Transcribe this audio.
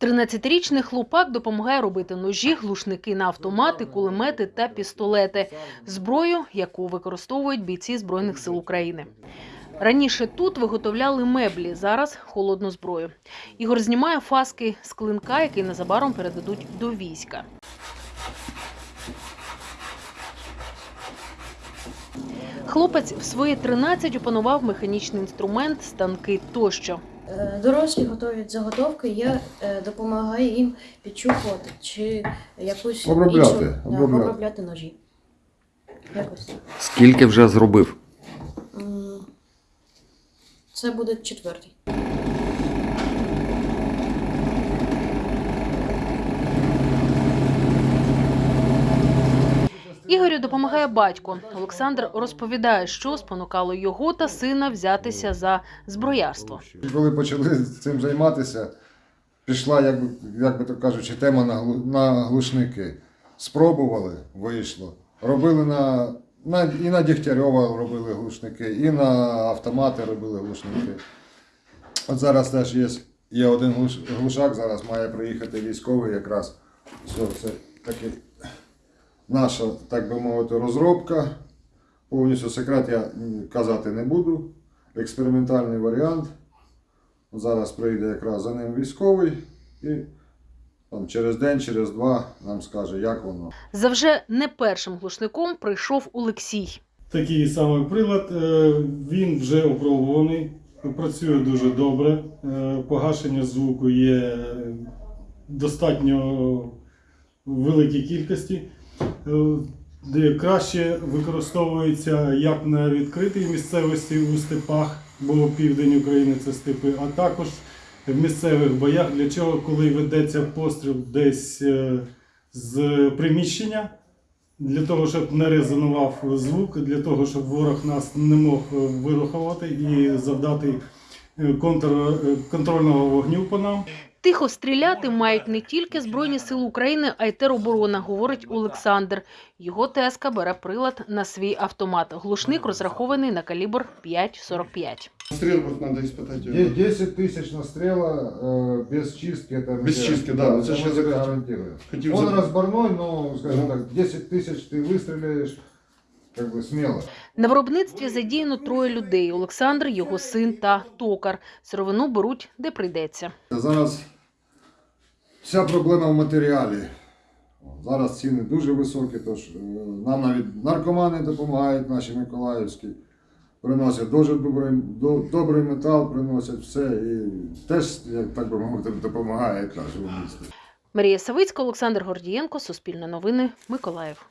13-річний хлопак допомагає робити ножі, глушники на автомати, кулемети та пістолети, зброю, яку використовують бійці Збройних сил України. Раніше тут виготовляли меблі, зараз холодну зброю. Ігор знімає фаски з клинка, який незабаром передадуть до війська. Хлопець в свої 13 опанував механічний інструмент, станки тощо. Е, Дорослі готують заготовки, я е, допомагаю їм підчухувати чи якусь Обробляти, іншу, да, обробляти. обробляти ножі. Якось. Скільки вже зробив? Це буде четвертий. Ігорю допомагає батько. Олександр розповідає, що спонукало його та сина взятися за зброярство. Коли почали цим займатися, пішла, як би, як би то кажучи, тема на, глушники. Спробували, вийшло. Робили на, на, і на Дігтярьова робили глушники, і на автомати робили глушники. От зараз теж є, є один глуш, глушак, зараз має приїхати військовий якраз. Все, це таки наша, так би мовити, розробка. Повністю секрет я казати не буду. Експериментальний варіант. Зараз прийде якраз за ним військовий і там, через день, через два нам скаже, як воно. За вже не першим глушником прийшов Олексій. Такий самий прилад. е, Він вже опробуваний, працює дуже добре. е, Погашення звуку є достатньо великій кількості. Е, Де краще використовується як на відкритій місцевості у степах, бо південь України це степи, а також в місцевих боях, для чого, коли ведеться постріл десь е, з приміщення, для того, щоб не резонував звук, для того, щоб ворог нас не мог вирухувати і завдати контр, е, контрольного вогню по нам. Тихо стріляти мають не тільки Збройні сили України, а й тероборона, говорить Олександр. Його ТСК бере прилад на свій автомат. Глушник розрахований на калібр 5,45. Стрел вот надо испытать. Де- 10 тисяч настріла е, без чистки. Это Без чистки, да, ну, це це ж я я захотів. гарантую. Хотів Он за- розборной, но, скажем так, 10 тисяч ти вистріляєш, как бы смело. на виробництві задіяно троє людей: Олександр, його син та токар. Сировину беруть де прийдеться. Зараз вся проблема в матеріалі. Зараз ціни дуже високі, тож е, нам навіть наркомани допомагають, наші миколаївські. Приносять дуже добрий, до- добрий метал, приносять все і теж, як так би мовити, допомагають нашому місту. Марія Савицька, Олександр Гордієнко, Суспільне новини, Миколаїв.